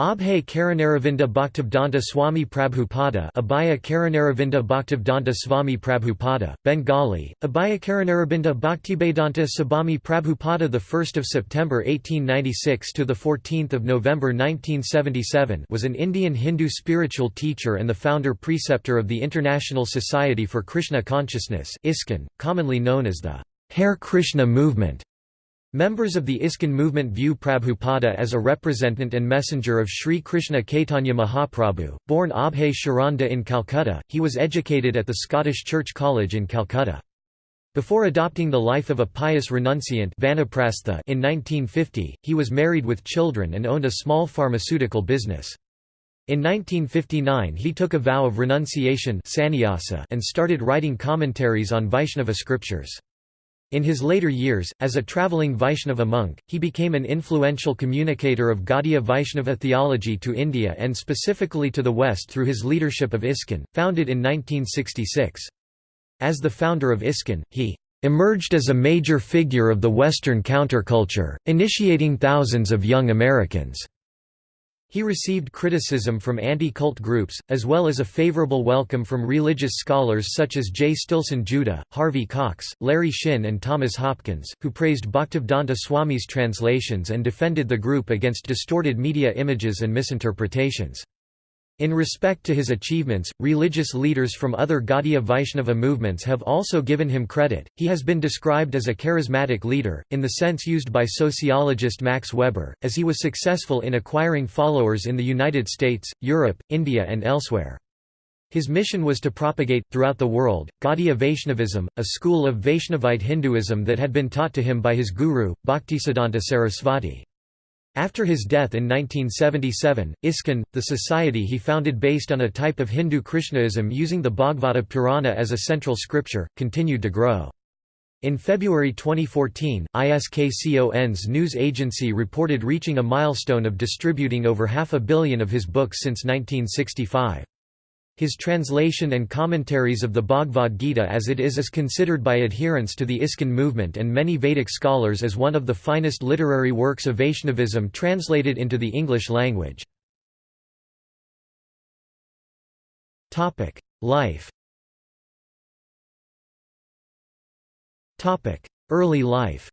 Abhay Karanaravinda Bhaktivedanta Swami Prabhupada Abhaya Karanaravinda Bhaktivedanta Swami Prabhupada, Bengali, Abhaya Karanarabinda Bhaktivedanta Sabami Prabhupada 1 September 1896 to 14 November 1977 was an Indian Hindu spiritual teacher and the founder preceptor of the International Society for Krishna Consciousness ISKCON, commonly known as the Hare Krishna movement. Members of the ISKCON movement view Prabhupada as a representative and messenger of Sri Krishna Caitanya Mahaprabhu. Born Abhay Sharanda in Calcutta, he was educated at the Scottish Church College in Calcutta. Before adopting the life of a pious renunciant in 1950, he was married with children and owned a small pharmaceutical business. In 1959 he took a vow of renunciation and started writing commentaries on Vaishnava scriptures. In his later years, as a travelling Vaishnava monk, he became an influential communicator of Gaudiya Vaishnava theology to India and specifically to the West through his leadership of ISKCON, founded in 1966. As the founder of ISKCON, he emerged as a major figure of the Western counterculture, initiating thousands of young Americans. He received criticism from anti-cult groups, as well as a favorable welcome from religious scholars such as J. Stilson Judah, Harvey Cox, Larry Shinn and Thomas Hopkins, who praised Bhaktivedanta Swami's translations and defended the group against distorted media images and misinterpretations. In respect to his achievements, religious leaders from other Gaudiya Vaishnava movements have also given him credit. He has been described as a charismatic leader, in the sense used by sociologist Max Weber, as he was successful in acquiring followers in the United States, Europe, India, and elsewhere. His mission was to propagate, throughout the world, Gaudiya Vaishnavism, a school of Vaishnavite Hinduism that had been taught to him by his guru, Bhaktisiddhanta Sarasvati. After his death in 1977, ISKCON, the society he founded based on a type of Hindu Krishnaism using the Bhagavata Purana as a central scripture, continued to grow. In February 2014, ISKCON's news agency reported reaching a milestone of distributing over half a billion of his books since 1965. His translation and commentaries of the Bhagavad Gita as it is is considered by adherents to the ISKCON movement and many Vedic scholars as one of the finest literary works of Vaishnavism translated into the English language. Life Early life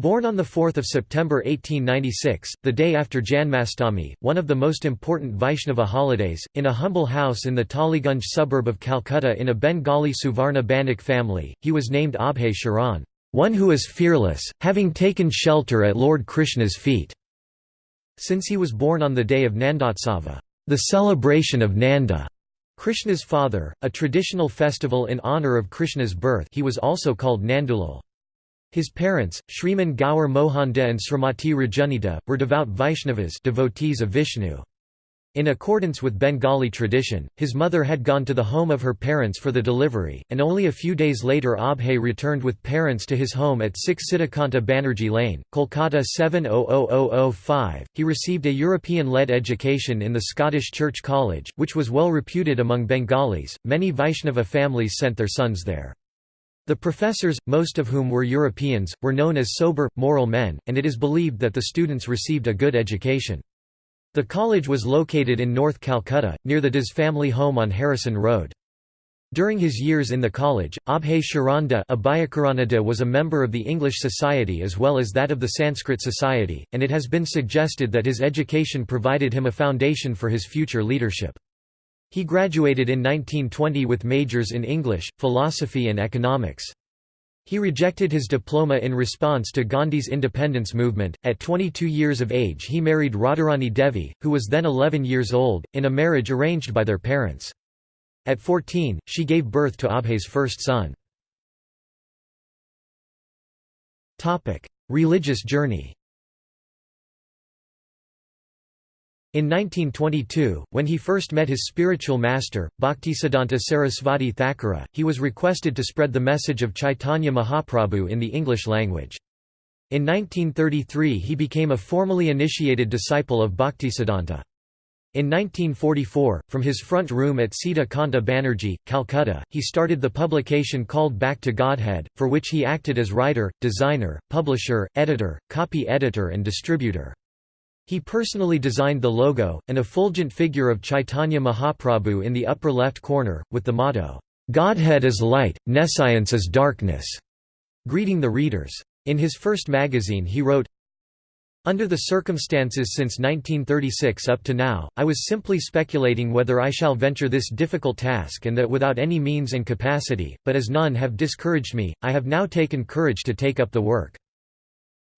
Born on 4 September 1896, the day after Janmashtami, one of the most important Vaishnava holidays, in a humble house in the Tollygunge suburb of Calcutta in a Bengali Suvarna Banik family, he was named Abhay Sharan, one who is fearless, having taken shelter at Lord Krishna's feet. Since he was born on the day of Nandotsava, the celebration of Nanda, Krishna's father, a traditional festival in honour of Krishna's birth he was also called Nandulal. His parents, Shriman Gaur Mohanda and Srimati Rajunita, were devout Vaishnavas devotees of Vishnu. In accordance with Bengali tradition, his mother had gone to the home of her parents for the delivery, and only a few days later Abhay returned with parents to his home at 6 Sitakanta Banerjee Lane, Kolkata 700005. He received a European-led education in the Scottish Church College, which was well reputed among Bengalis. Many Vaishnava families sent their sons there. The professors, most of whom were Europeans, were known as sober, moral men, and it is believed that the students received a good education. The college was located in North Calcutta, near the Das family home on Harrison Road. During his years in the college, Abhay Sharanda was a member of the English Society as well as that of the Sanskrit Society, and it has been suggested that his education provided him a foundation for his future leadership. He graduated in 1920 with majors in English, philosophy and economics. He rejected his diploma in response to Gandhi's independence movement. At 22 years of age, he married Radharani Devi, who was then 11 years old, in a marriage arranged by their parents. At 14, she gave birth to Abhay's first son. Topic: Religious journey In 1922, when he first met his spiritual master, Bhaktisiddhanta Sarasvati Thakura, he was requested to spread the message of Chaitanya Mahaprabhu in the English language. In 1933 he became a formally initiated disciple of Bhaktisiddhanta. In 1944, from his front room at Sita Kanta Banerjee, Calcutta, he started the publication called Back to Godhead, for which he acted as writer, designer, publisher, editor, copy editor and distributor. He personally designed the logo, an effulgent figure of Chaitanya Mahaprabhu in the upper left corner, with the motto, "'Godhead is light, nescience is darkness'", greeting the readers. In his first magazine he wrote, under the circumstances since 1936 up to now, I was simply speculating whether I shall venture this difficult task and that without any means and capacity, but as none have discouraged me, I have now taken courage to take up the work.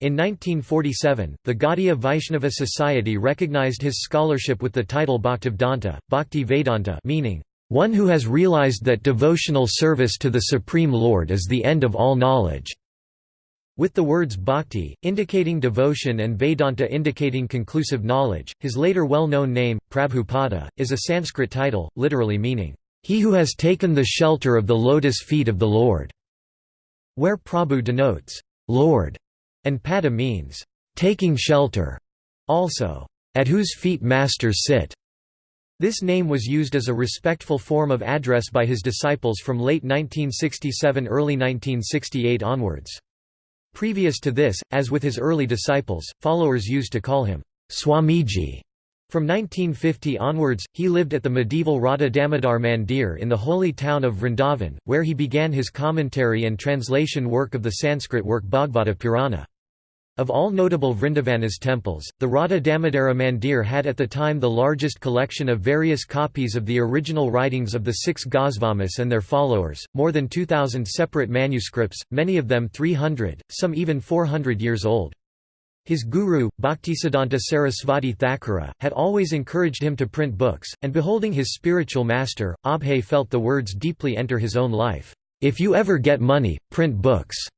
In 1947, the Gaudiya Vaishnava Society recognized his scholarship with the title Bhaktivedanta, Bhakti Vedanta meaning, one who has realized that devotional service to the Supreme Lord is the end of all knowledge. With the words bhakti, indicating devotion and Vedanta indicating conclusive knowledge, his later well-known name, Prabhupada, is a Sanskrit title, literally meaning, "...he who has taken the shelter of the lotus feet of the Lord", where Prabhu denotes, "...Lord", and pada means, "...taking shelter", also, "...at whose feet masters sit". This name was used as a respectful form of address by his disciples from late 1967–early 1968 onwards. Previous to this, as with his early disciples, followers used to call him Swamiji. From 1950 onwards, he lived at the medieval Radha Damodar Mandir in the holy town of Vrindavan, where he began his commentary and translation work of the Sanskrit work Bhagavata Purana. Of all notable Vrindavana's temples, the Radha Damodara Mandir had at the time the largest collection of various copies of the original writings of the six Gosvamis and their followers, more than 2,000 separate manuscripts, many of them 300, some even 400 years old. His guru, Bhaktisiddhanta Sarasvati Thakura, had always encouraged him to print books, and beholding his spiritual master, Abhay felt the words deeply enter his own life, "'If you ever get money, print books'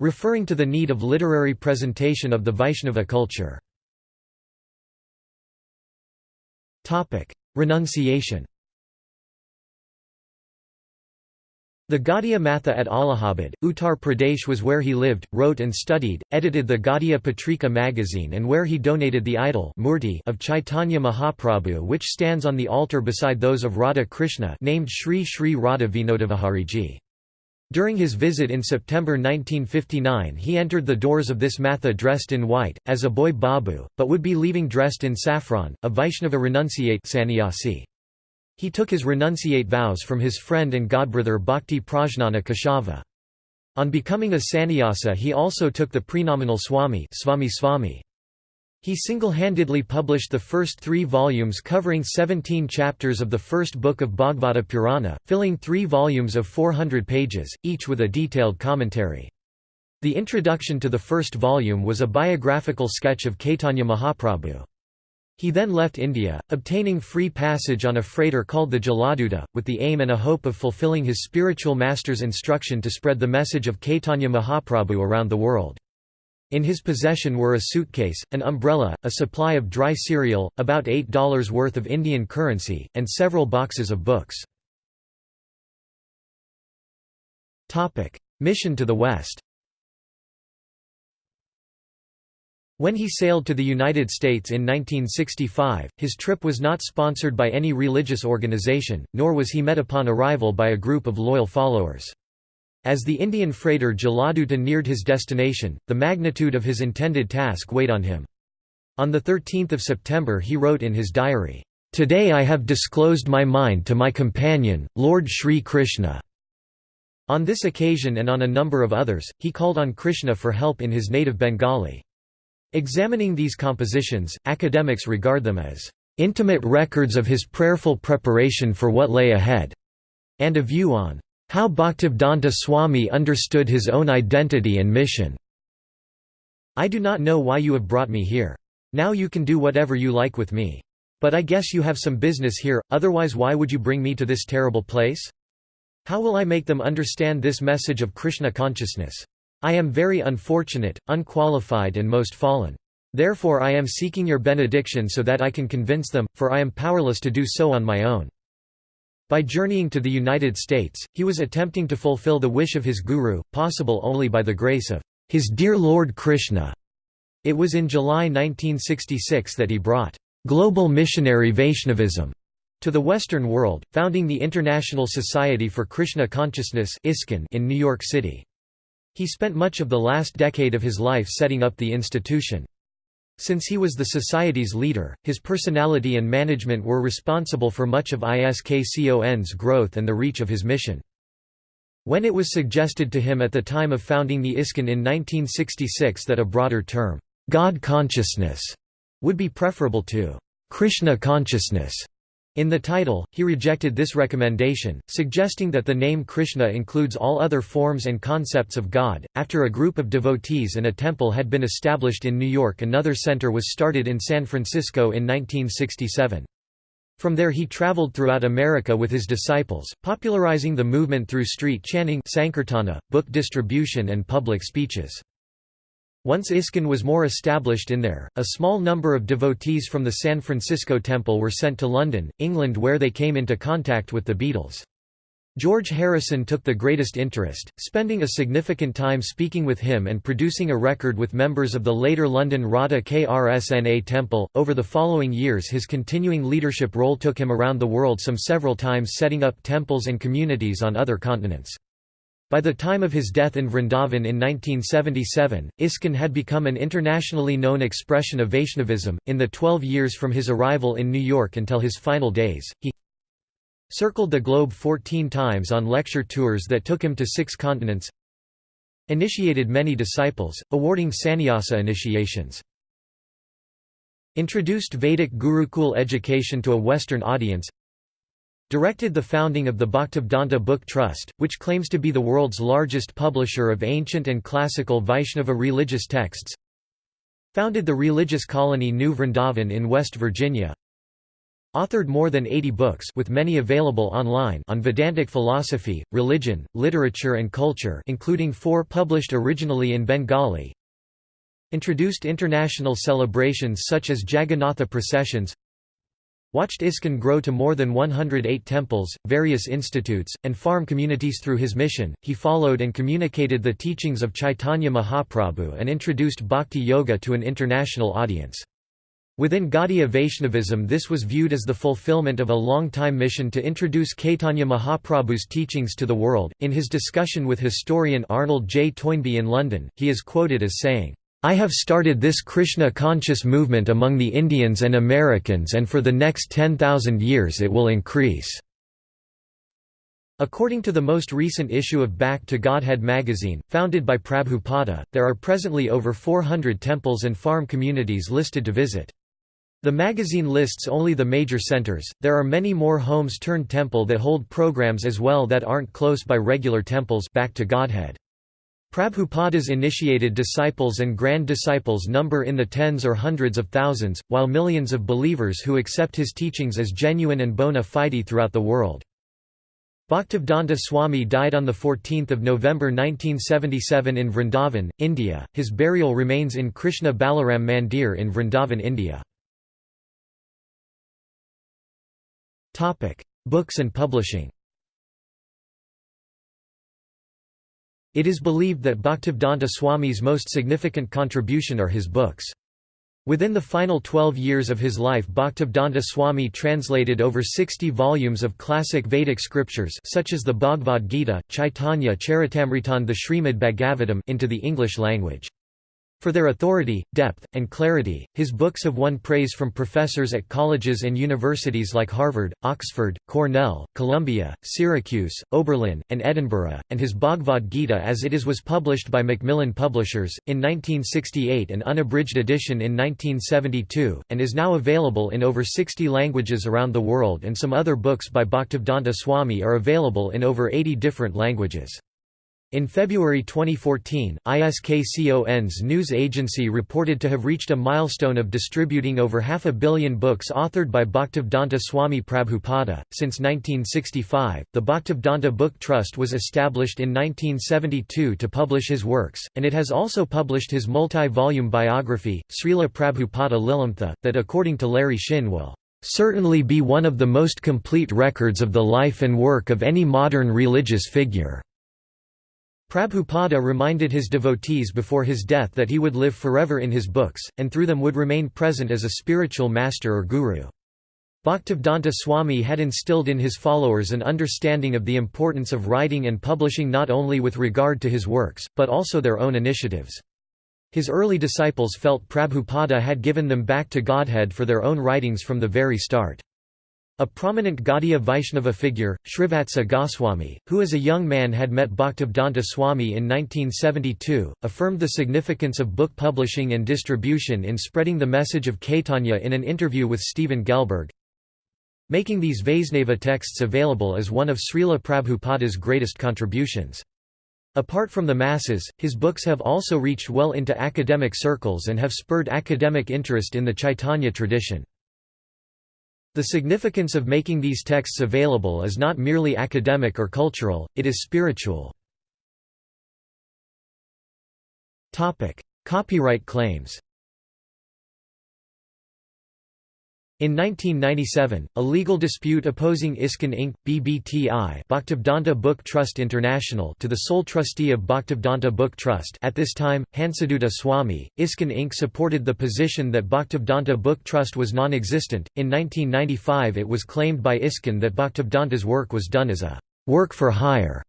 referring to the need of literary presentation of the Vaishnava culture. Renunciation The Gaudiya Matha at Allahabad, Uttar Pradesh was where he lived, wrote and studied, edited the Gaudiya Patrika magazine and where he donated the idol murti of Chaitanya Mahaprabhu which stands on the altar beside those of Radha Krishna named Sri Sri Radha Vinodavihariji. During his visit in September 1959 he entered the doors of this matha dressed in white, as a boy babu, but would be leaving dressed in saffron, a Vaishnava renunciate sannyasi. He took his renunciate vows from his friend and godbrother Bhakti Prajnana Keshava. On becoming a sannyasa he also took the prenominal Swami, Swami Swami. He single-handedly published the first three volumes covering 17 chapters of the first book of Bhagavata Purana, filling three volumes of 400 pages, each with a detailed commentary. The introduction to the first volume was a biographical sketch of Caitanya Mahaprabhu. He then left India, obtaining free passage on a freighter called the Jaladuta, with the aim and a hope of fulfilling his spiritual master's instruction to spread the message of Caitanya Mahaprabhu around the world. In his possession were a suitcase, an umbrella, a supply of dry cereal, about $8 worth of Indian currency, and several boxes of books. Mission to the West When he sailed to the United States in 1965, his trip was not sponsored by any religious organization, nor was he met upon arrival by a group of loyal followers. As the Indian freighter Jaladuta neared his destination, the magnitude of his intended task weighed on him. On 13 September he wrote in his diary, "'Today I have disclosed my mind to my companion, Lord Sri Krishna." On this occasion and on a number of others, he called on Krishna for help in his native Bengali. Examining these compositions, academics regard them as intimate records of his prayerful preparation for what lay ahead, and a view on how Bhaktivedanta Swami understood his own identity and mission. I do not know why you have brought me here. Now you can do whatever you like with me. But I guess you have some business here, otherwise why would you bring me to this terrible place? How will I make them understand this message of Krishna consciousness? I am very unfortunate, unqualified and most fallen. Therefore I am seeking your benediction so that I can convince them, for I am powerless to do so on my own. By journeying to the United States, he was attempting to fulfill the wish of his guru, possible only by the grace of his dear Lord Krishna. It was in July 1966 that he brought global missionary Vaishnavism to the Western world, founding the International Society for Krishna Consciousness in New York City. He spent much of the last decade of his life setting up the institution. Since he was the society's leader, his personality and management were responsible for much of ISKCON's growth and the reach of his mission. When it was suggested to him at the time of founding the ISKCON in 1966 that a broader term, God consciousness, would be preferable to Krishna consciousness, in the title, he rejected this recommendation, suggesting that the name Krishna includes all other forms and concepts of God. After a group of devotees and a temple had been established in New York, another center was started in San Francisco in 1967. From there he traveled throughout America with his disciples, popularizing the movement through street chanting, sankirtana, book distribution and public speeches. Once ISKCON was more established in there, a small number of devotees from the San Francisco Temple were sent to London, England where they came into contact with the Beatles. George Harrison took the greatest interest, spending a significant time speaking with him and producing a record with members of the later London Radha Krsna Temple. Over the following years, his continuing leadership role took him around the world some several times setting up temples and communities on other continents. By the time of his death in Vrindavan in 1977, ISKCON had become an internationally known expression of Vaishnavism. In the 12 years from his arrival in New York until his final days, he circled the globe 14 times on lecture tours that took him to six continents, initiated many disciples, awarding sannyasa initiations, introduced Vedic Gurukul education to a Western audience, directed the founding of the Bhaktivedanta Book Trust, which claims to be the world's largest publisher of ancient and classical Vaishnava religious texts founded the religious colony New Vrindavan in West Virginia authored more than 80 books with many available online on Vedantic philosophy, religion, literature and culture including four published originally in Bengali introduced international celebrations such as Jagannatha processions watched ISKCON grow to more than 108 temples, various institutes, and farm communities through his mission. He followed and communicated the teachings of Chaitanya Mahaprabhu and introduced bhakti yoga to an international audience. Within Gaudiya Vaishnavism this was viewed as the fulfillment of a long-time mission to introduce Caitanya Mahaprabhu's teachings to the world. In his discussion with historian Arnold J. Toynbee in London, he is quoted as saying, I have started this Krishna conscious movement among the Indians and Americans and for the next 10,000 years it will increase." According to the most recent issue of Back to Godhead magazine, founded by Prabhupada, there are presently over 400 temples and farm communities listed to visit. The magazine lists only the major centers, there are many more homes turned temple that hold programs as well that aren't close by regular temples back to Godhead. Prabhupada's initiated disciples and grand disciples number in the tens or hundreds of thousands, while millions of believers who accept his teachings as genuine and bona fide throughout the world. Bhaktivedanta Swami died on 14 November 1977 in Vrindavan, India. His burial remains in Krishna Balaram Mandir in Vrindavan, India. Books and publishing It is believed that Bhaktivedanta Swami's most significant contribution are his books. Within the final 12 years of his life Bhaktivedanta Swami translated over 60 volumes of classic Vedic scriptures such as the Bhagavad Gita, Chaitanya Charitamrita the Srimad Bhagavatam into the English language. For their authority, depth, and clarity, his books have won praise from professors at colleges and universities like Harvard, Oxford, Cornell, Columbia, Syracuse, Oberlin, and Edinburgh, and his Bhagavad Gita as it is was published by Macmillan Publishers, in 1968 an unabridged edition in 1972, and is now available in over 60 languages around the world and some other books by Bhaktivedanta Swami are available in over 80 different languages. In February 2014, ISKCON's news agency reported to have reached a milestone of distributing over half a billion books authored by Bhaktivedanta Swami Prabhupada. Since 1965, the Bhaktivedanta Book Trust was established in 1972 to publish his works, and it has also published his multi volume biography, Srila Prabhupada Lilamrita, that according to Larry Shinn will certainly be one of the most complete records of the life and work of any modern religious figure. Prabhupada reminded his devotees before his death that he would live forever in his books, and through them would remain present as a spiritual master or guru. Bhaktivedanta Swami had instilled in his followers an understanding of the importance of writing and publishing not only with regard to his works, but also their own initiatives. His early disciples felt Prabhupada had given them back to Godhead for their own writings from the very start. A prominent Gaudiya Vaishnava figure, Srivatsa Goswami, who as a young man had met Bhaktivedanta Swami in 1972, affirmed the significance of book publishing and distribution in spreading the message of Caitanya in an interview with Stephen Gelberg. Making these Vaisnava texts available is one of Srila Prabhupada's greatest contributions. Apart from the masses, his books have also reached well into academic circles and have spurred academic interest in the Chaitanya tradition. The significance of making these texts available is not merely academic or cultural, it is spiritual. Copyright claims In 1997, a legal dispute opposing ISKCON Inc. BBTI Bhaktivedanta Book Trust International to the sole trustee of Bhaktivedanta Book Trust at this time, Hansaduta Swami, ISKCON Inc. supported the position that Bhaktivedanta Book Trust was non-existent. In 1995 it was claimed by ISKCON that Bhaktivedanta's work was done as a «work for hire».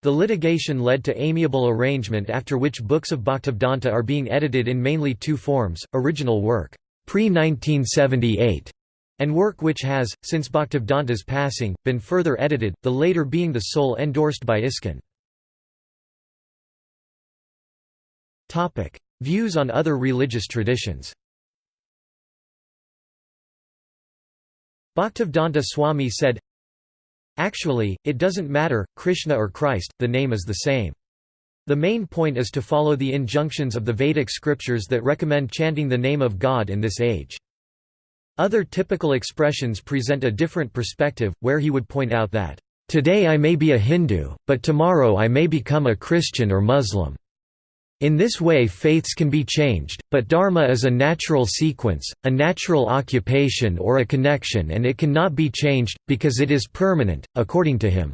The litigation led to amiable arrangement after which books of Bhaktivedanta are being edited in mainly two forms, original work pre-1978, and work which has, since Bhaktivedanta's passing, been further edited, the later being the sole endorsed by ISKCON. Views on other religious traditions Bhaktivedanta Swami said, Actually, it doesn't matter, Krishna or Christ, the name is the same. The main point is to follow the injunctions of the Vedic scriptures that recommend chanting the name of God in this age. Other typical expressions present a different perspective, where he would point out that, "...today I may be a Hindu, but tomorrow I may become a Christian or Muslim." In this way faiths can be changed, but dharma is a natural sequence, a natural occupation or a connection and it cannot be changed, because it is permanent, according to him.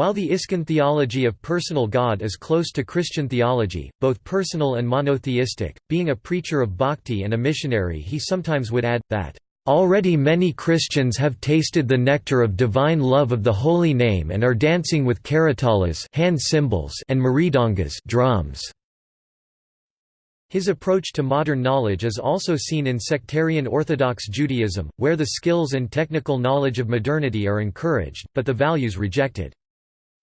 While the ISKCON theology of personal God is close to Christian theology, both personal and monotheistic, being a preacher of bhakti and a missionary he sometimes would add, that, "...already many Christians have tasted the nectar of divine love of the holy name and are dancing with karatalas hand cymbals and mridangas drums." His approach to modern knowledge is also seen in sectarian Orthodox Judaism, where the skills and technical knowledge of modernity are encouraged, but the values rejected.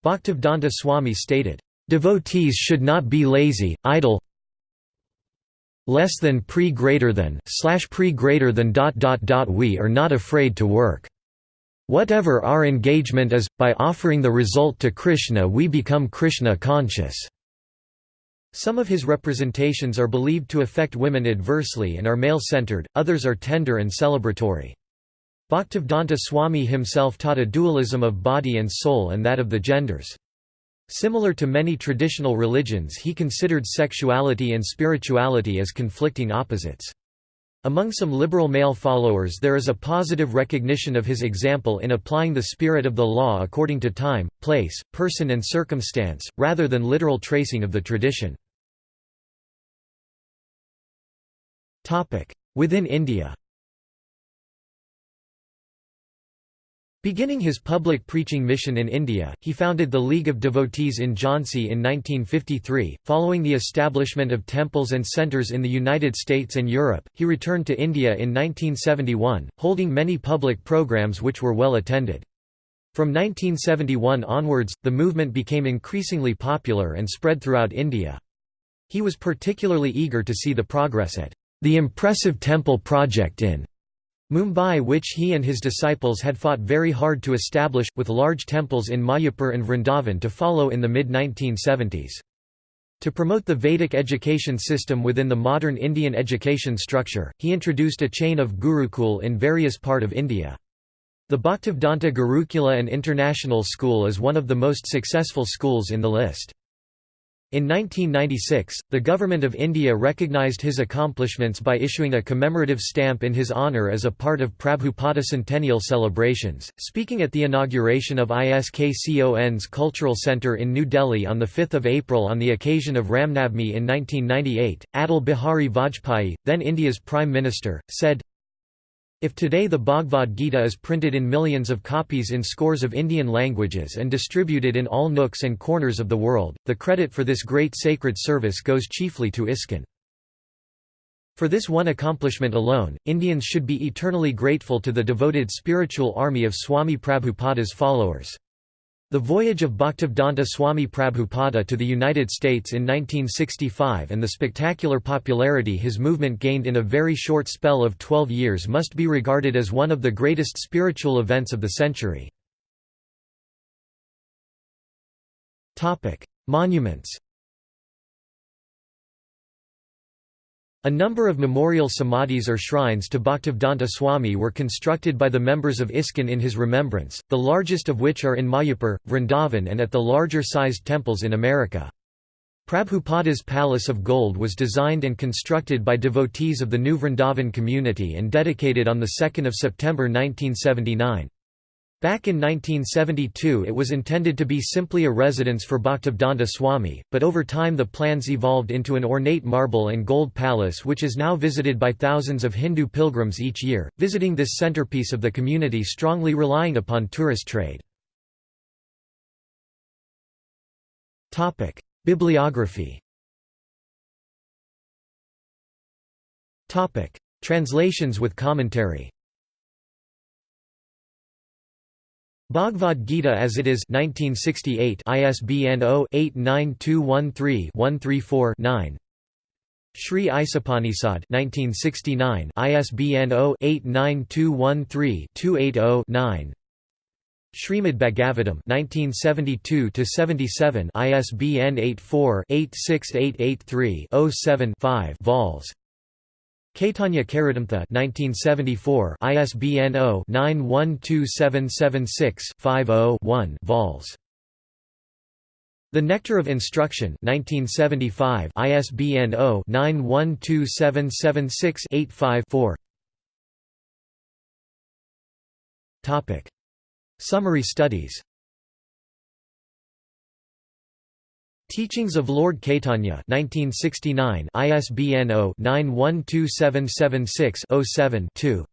Bhaktivedanta Swami stated, "...devotees should not be lazy, idle less than pre greater than slash pre greater than dot dot dot we are not afraid to work. Whatever our engagement is, by offering the result to Krishna we become Krishna conscious." Some of his representations are believed to affect women adversely and are male-centered, others are tender and celebratory. Bhaktivedanta Swami himself taught a dualism of body and soul and that of the genders. Similar to many traditional religions he considered sexuality and spirituality as conflicting opposites. Among some liberal male followers there is a positive recognition of his example in applying the spirit of the law according to time, place, person and circumstance, rather than literal tracing of the tradition. Within India Beginning his public preaching mission in India, he founded the League of Devotees in Jhansi in 1953. Following the establishment of temples and centres in the United States and Europe, he returned to India in 1971, holding many public programs which were well attended. From 1971 onwards, the movement became increasingly popular and spread throughout India. He was particularly eager to see the progress at the impressive temple project in Mumbai which he and his disciples had fought very hard to establish, with large temples in Mayapur and Vrindavan to follow in the mid-1970s. To promote the Vedic education system within the modern Indian education structure, he introduced a chain of Gurukul in various part of India. The Bhaktivedanta Gurukula and International School is one of the most successful schools in the list. In 1996, the Government of India recognised his accomplishments by issuing a commemorative stamp in his honour as a part of Prabhupada centennial celebrations. Speaking at the inauguration of ISKCON's Cultural Centre in New Delhi on 5 April on the occasion of Ramnavmi in 1998, Atal Bihari Vajpayee, then India's Prime Minister, said, if today the Bhagavad Gita is printed in millions of copies in scores of Indian languages and distributed in all nooks and corners of the world, the credit for this great sacred service goes chiefly to ISKCON. For this one accomplishment alone, Indians should be eternally grateful to the devoted spiritual army of Swami Prabhupada's followers. The voyage of Bhaktivedanta Swami Prabhupada to the United States in 1965 and the spectacular popularity his movement gained in a very short spell of 12 years must be regarded as one of the greatest spiritual events of the century. Monuments A number of memorial samadhis or shrines to Bhaktivedanta Swami were constructed by the members of ISKCON in his remembrance, the largest of which are in Mayapur, Vrindavan and at the larger-sized temples in America. Prabhupada's Palace of Gold was designed and constructed by devotees of the New Vrindavan community and dedicated on 2 September 1979. Back in 1972 it was intended to be simply a residence for Bhaktivedanta Swami, but over time the plans evolved into an ornate marble and gold palace which is now visited by thousands of Hindu pilgrims each year, visiting this centerpiece of the community strongly relying upon tourist trade. Bibliography Translations with commentary Bhagavad Gita as it is 1968 ISBN 0-89213-134-9 Sri Isapanisad 1969 ISBN 0-89213-280-9 Srimad Bhagavatam 1972 77 ISBN 84-86883-07-5 vols Caitanya Caritamrta 1974 ISBN 0-912776-50-1 vols. The Nectar of Instruction 1975 ISBN 0-912776-85-4 Topic. Summary studies Teachings of Lord Caitanya 1969 ISBN 0-912776-07-2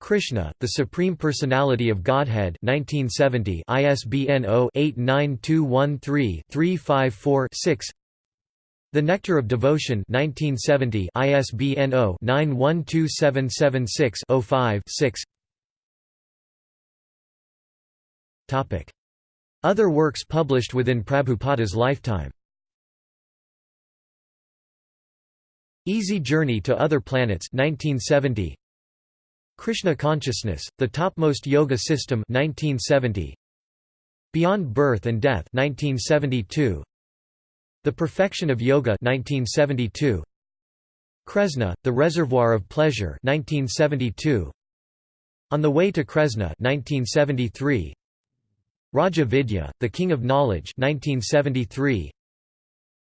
Krishna, the Supreme Personality of Godhead 1970 ISBN 0-89213-354-6 The Nectar of Devotion 1970 ISBN 0-912776-05-6 Topic other works published within Prabhupada's lifetime. Easy Journey to Other Planets 1970 Krishna Consciousness, The Topmost Yoga System 1970 Beyond Birth and Death 1972 The Perfection of Yoga 1972 Kresna, The Reservoir of Pleasure 1972 On the Way to Kresna 1973 Raja Vidya, The King of Knowledge 1973.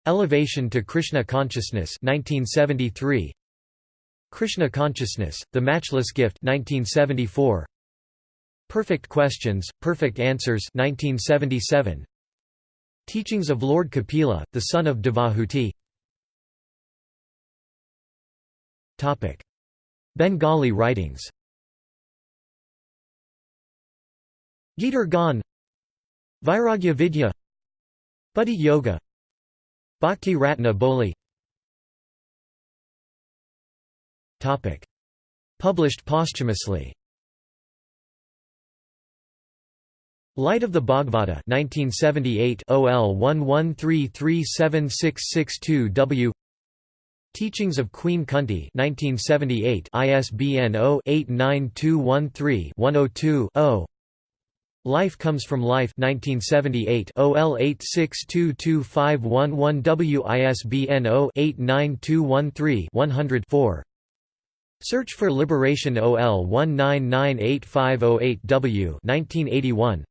Elevation to Krishna Consciousness 1973. Krishna Consciousness, The Matchless Gift 1974. Perfect Questions, Perfect Answers 1977. Teachings of Lord Kapila, the son of Devahuti Bengali writings Gitar Gan Vairagya Vidya Buddhi Yoga Bhakti Ratna Boli. Published posthumously. Light of the Bhagavata 1978 OL 11337662W Teachings of Queen Kunti 1978 ISBN 0-89213-102-0 Life Comes from Life. 1978 OL 86225111W ISBN 0-89213-100-4 Search for Liberation OL 1998508W 1981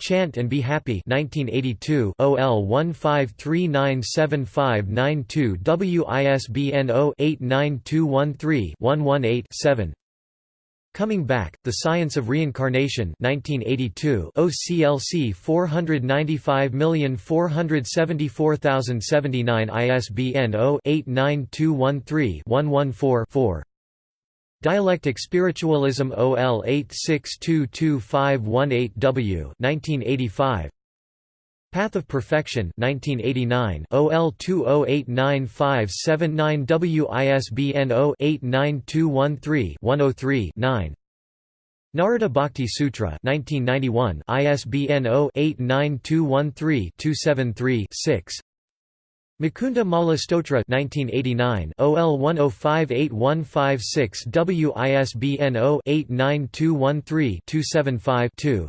Chant and Be Happy 1982 OL 15397592 WISBN 0-89213-118-7 Coming Back, The Science of Reincarnation 1982 OCLC 495474079 ISBN 0-89213-114-4 Dialectic Spiritualism OL 86225518W 1985 Path of Perfection 1989 OL 208957 WISBN 0-89213-103-9 Narada Bhakti Sutra 1991 ISBN 0-89213-273-6 Mukunda Mala Stotra 1989 OL 1058156 WISBN 0-89213-275-2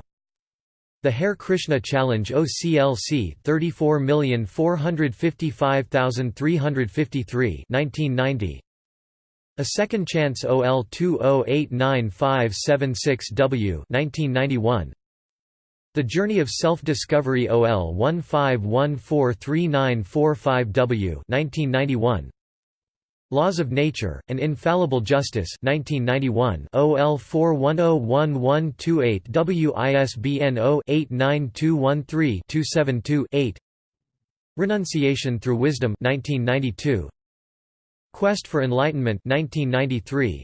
The Hare Krishna Challenge OCLC 34455353 1990 A Second Chance OL 208956 W 1991 the Journey of Self-Discovery OL 15143945W 1991 Laws of Nature, and Infallible Justice 1991 OL 4101128 WISBN 0-89213-272-8 Renunciation Through Wisdom 1992 Quest for Enlightenment 1993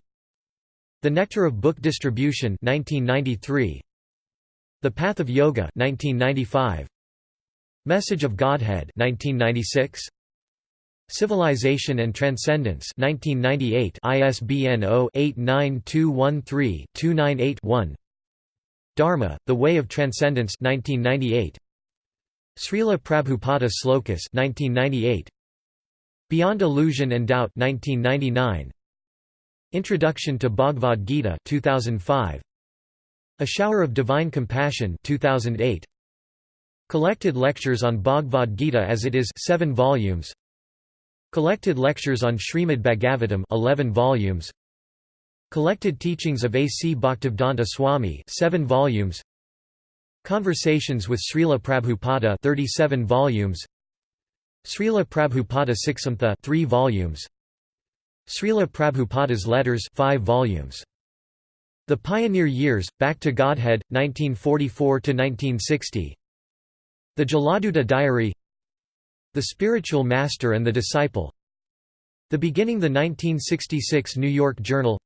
The Nectar of Book Distribution 1993 the Path of Yoga 1995 Message of Godhead 1996 Civilization and Transcendence 1998 ISBN 0-89213-298-1 Dharma, The Way of Transcendence 1998 Srila Prabhupada Slokas 1998 Beyond Illusion and Doubt 1999 Introduction to Bhagavad Gita 2005 a Shower of Divine Compassion 2008. Collected Lectures on Bhagavad Gita as it is 7 volumes. Collected Lectures on Srimad Bhagavatam 11 volumes. Collected Teachings of A. C. Bhaktivedanta Swami 7 volumes. Conversations with Srila Prabhupada 37 volumes. Srila Prabhupada Siksamrta 3 volumes. Srila Prabhupada's Letters 5 volumes. The Pioneer Years, Back to Godhead, 1944–1960 The Jaladuta Diary The Spiritual Master and the Disciple. The Beginning The 1966 New York Journal.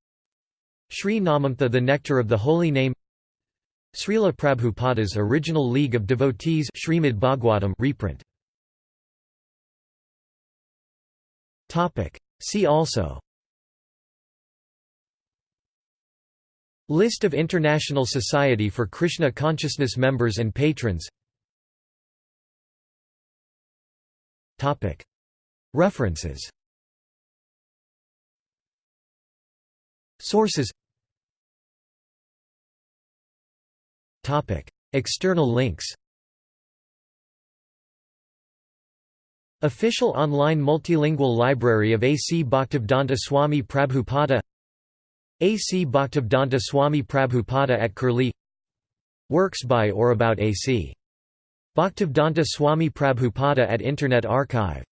Sri Namamrta The Nectar of the Holy Name. Srila Prabhupada's Original League of Devotees Srimad Bhagwatam reprint. See also. List of International Society for Krishna Consciousness members and patrons References Sources External links Official online multilingual library of A. C. Bhaktivedanta Swami Prabhupada a. C. Bhaktivedanta Swami Prabhupada at Curlie Works by or about A. C. Bhaktivedanta Swami Prabhupada at Internet Archive